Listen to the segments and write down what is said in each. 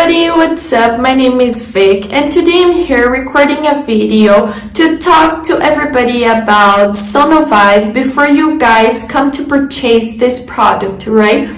everybody, what's up? My name is Vic and today I'm here recording a video to talk to everybody about Sonovive before you guys come to purchase this product, right?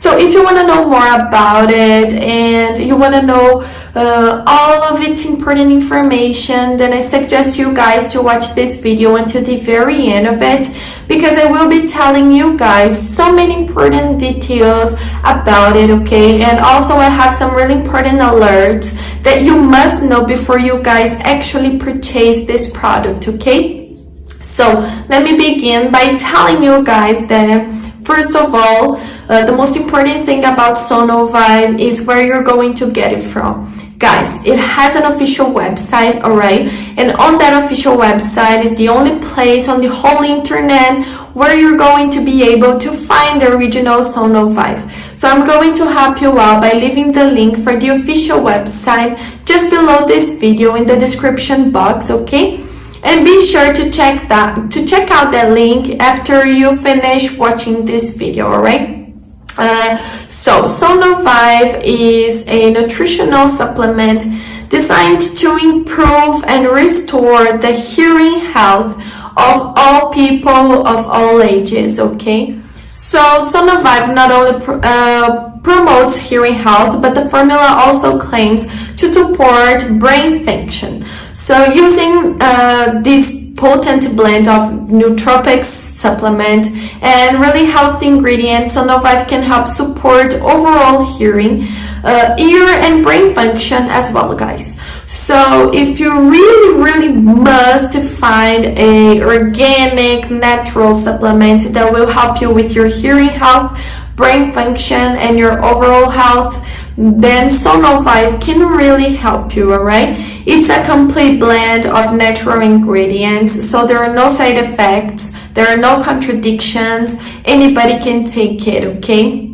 So if you want to know more about it and you want to know uh, all of its important information, then I suggest you guys to watch this video until the very end of it because I will be telling you guys so many important details about it, okay? And also I have some really important alerts that you must know before you guys actually purchase this product, okay? So let me begin by telling you guys that first of all, uh, the most important thing about Sonovive is where you're going to get it from. Guys, it has an official website, alright? And on that official website is the only place on the whole internet where you're going to be able to find the original Sonovive. So I'm going to help you out by leaving the link for the official website just below this video in the description box, okay? And be sure to check that to check out that link after you finish watching this video, alright? Uh, so Sonovive is a nutritional supplement designed to improve and restore the hearing health of all people of all ages, okay? So Sonovive not only uh, promotes hearing health, but the formula also claims to support brain function. So using uh, this potent blend of nootropics supplement and really healthy ingredients, Sonovive can help support overall hearing, uh, ear and brain function as well, guys. So if you really, really must find a organic, natural supplement that will help you with your hearing health, brain function, and your overall health, then Sonovive can really help you, alright? It's a complete blend of natural ingredients, so there are no side effects, there are no contradictions, anybody can take it, okay?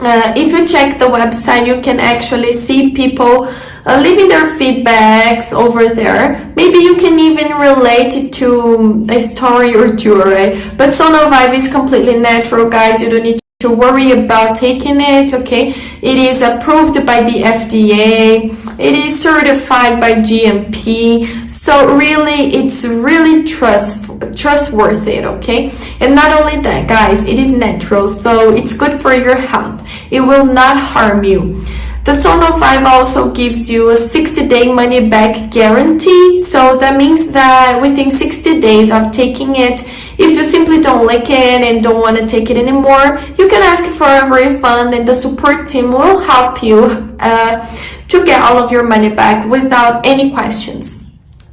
Uh, if you check the website, you can actually see people uh, leaving their feedbacks over there. Maybe you can even relate it to a story or two, right? But Sonovive is completely natural, guys. You don't need to worry about taking it, okay? It is approved by the FDA. It is certified by GMP. So really, it's really trust, trustworthy, okay? And not only that, guys, it is natural, so it's good for your health. It will not harm you. The Sonovive also gives you a 60-day money-back guarantee. So that means that within 60 days of taking it, if you simply don't like it and don't want to take it anymore, you can ask for a refund and the support team will help you uh, to get all of your money back without any questions.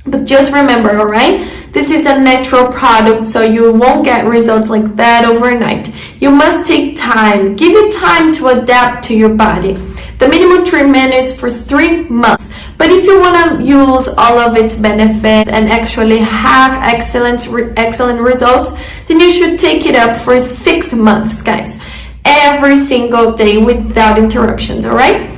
But just remember, alright? This is a natural product, so you won't get results like that overnight. You must take time. Give it time to adapt to your body. The minimum treatment is for three months. But if you want to use all of its benefits and actually have excellent, excellent results, then you should take it up for six months, guys. Every single day without interruptions, all right?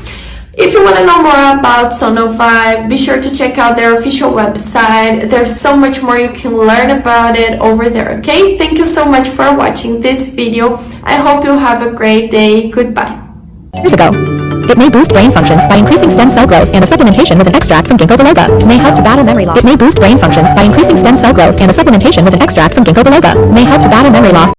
If you want to know more about Sonovive, be sure to check out their official website. There's so much more you can learn about it over there, okay? Thank you so much for watching this video. I hope you have a great day. Goodbye. Years ago, it may boost brain functions by increasing stem cell growth and a supplementation with an extract from ginkgo biloba may help to battle memory loss. It may boost brain functions by increasing stem cell growth and a supplementation with an extract from ginkgo biloba may help to battle memory loss.